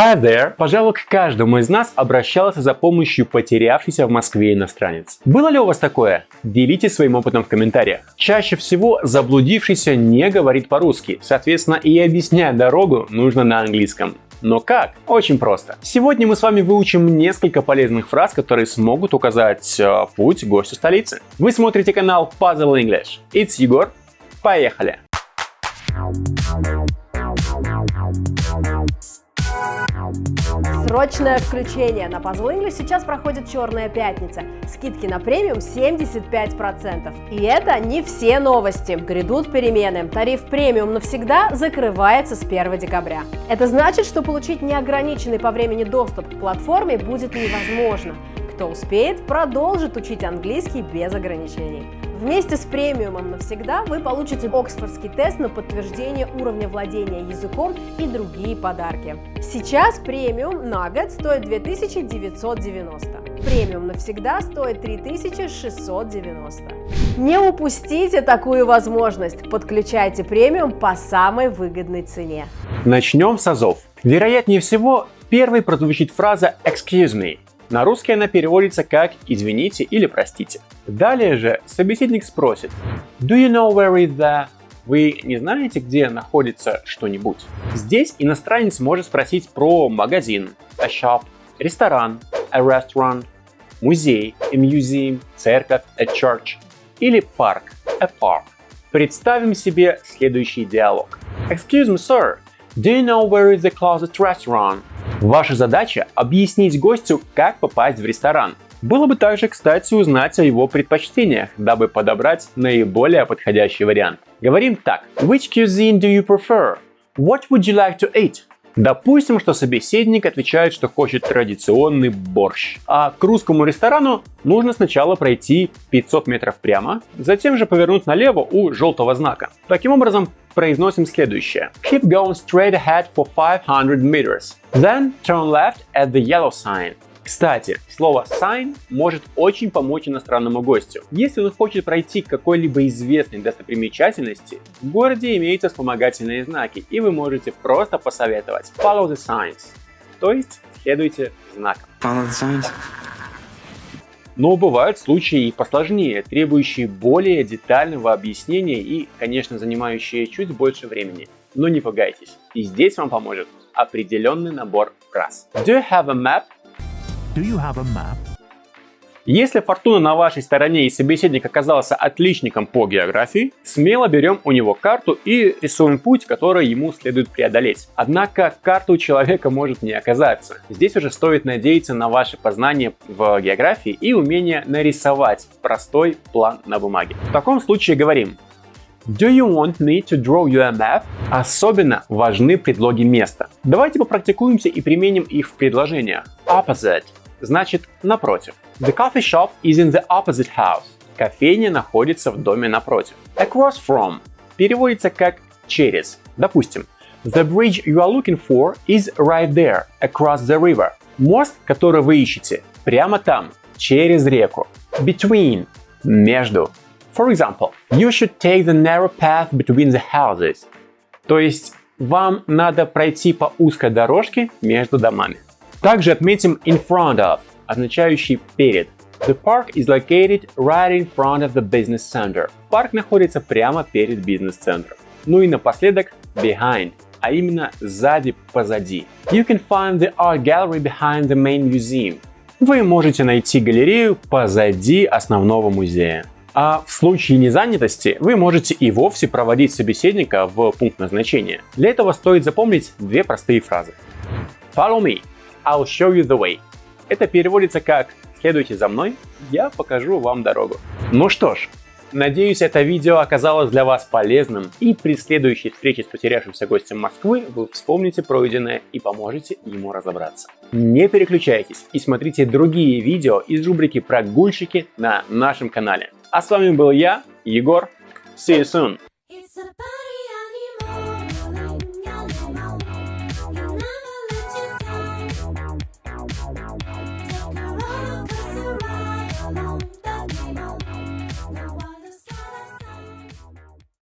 Hi there! Пожалуй, к каждому из нас обращался за помощью потерявшийся в Москве иностранец. Было ли у вас такое? Делитесь своим опытом в комментариях. Чаще всего заблудившийся не говорит по-русски, соответственно и объяснять дорогу нужно на английском. Но как? Очень просто. Сегодня мы с вами выучим несколько полезных фраз, которые смогут указать э, путь гостю столицы. Вы смотрите канал Puzzle English. It's Егор. Поехали! Срочное включение! На Puzzle English сейчас проходит Черная пятница. Скидки на премиум 75%. И это не все новости. Грядут перемены. Тариф премиум навсегда закрывается с 1 декабря. Это значит, что получить неограниченный по времени доступ к платформе будет невозможно. Кто успеет, продолжит учить английский без ограничений. Вместе с премиумом навсегда вы получите Оксфордский тест на подтверждение уровня владения языком и другие подарки. Сейчас премиум на год стоит 2990. Премиум навсегда стоит 3690. Не упустите такую возможность. Подключайте премиум по самой выгодной цене. Начнем с азов. Вероятнее всего, первой прозвучит фраза «excuse me», на русский она переводится как «извините» или «простите». Далее же собеседник спросит «Do you know where is the...» Вы не знаете, где находится что-нибудь? Здесь иностранец может спросить про магазин, a shop, ресторан, a restaurant, музей, a museum, церковь, a church или парк, a park. Представим себе следующий диалог. Excuse me, sir, do you know where is the closest restaurant? Ваша задача – объяснить гостю, как попасть в ресторан. Было бы также, кстати, узнать о его предпочтениях, дабы подобрать наиболее подходящий вариант. Говорим так. Which cuisine do you prefer? What would you like to eat? Допустим, что собеседник отвечает, что хочет традиционный борщ. А к русскому ресторану нужно сначала пройти 500 метров прямо, затем же повернуть налево у желтого знака. Таким образом, произносим следующее. Keep going straight ahead for 500 meters. Then turn left at the yellow sign. Кстати, слово sign может очень помочь иностранному гостю. Если он хочет пройти к какой-либо известной достопримечательности, в городе имеются вспомогательные знаки, и вы можете просто посоветовать follow the signs, то есть следуйте знакам. Follow the signs. Но бывают случаи и посложнее, требующие более детального объяснения и, конечно, занимающие чуть больше времени. Но не пугайтесь, и здесь вам поможет определенный набор фраз. Do you have a map? Do you have a map? Если фортуна на вашей стороне и собеседник оказался отличником по географии, смело берем у него карту и рисуем путь, который ему следует преодолеть. Однако карта у человека может не оказаться. Здесь уже стоит надеяться на ваше познание в географии и умение нарисовать простой план на бумаге. В таком случае говорим Do you want me to draw you a map? Особенно важны предлоги места. Давайте попрактикуемся и применим их в предложениях. Opposite значит напротив. The coffee shop is in the opposite house. Кофейня находится в доме напротив. Across from переводится как через. Допустим, The bridge you are looking for is right there, across the river. Мост, который вы ищете, прямо там, через реку. Between – между. For example, you should take the narrow path between the houses. То есть, вам надо пройти по узкой дорожке между домами. Также отметим in front of, означающий перед. The park is located right in front of the business center. Парк находится прямо перед бизнес-центром. Ну и напоследок behind, а именно сзади, позади. You can find the art gallery behind the main museum. Вы можете найти галерею позади основного музея. А в случае незанятости вы можете и вовсе проводить собеседника в пункт назначения. Для этого стоит запомнить две простые фразы. Follow me. I'll show you the way. Это переводится как «следуйте за мной, я покажу вам дорогу». Ну что ж, надеюсь это видео оказалось для вас полезным и при следующей встрече с потерявшимся гостем Москвы вы вспомните пройденное и поможете ему разобраться. Не переключайтесь и смотрите другие видео из рубрики «Прогульщики» на нашем канале. А с вами был я, Егор. See you soon!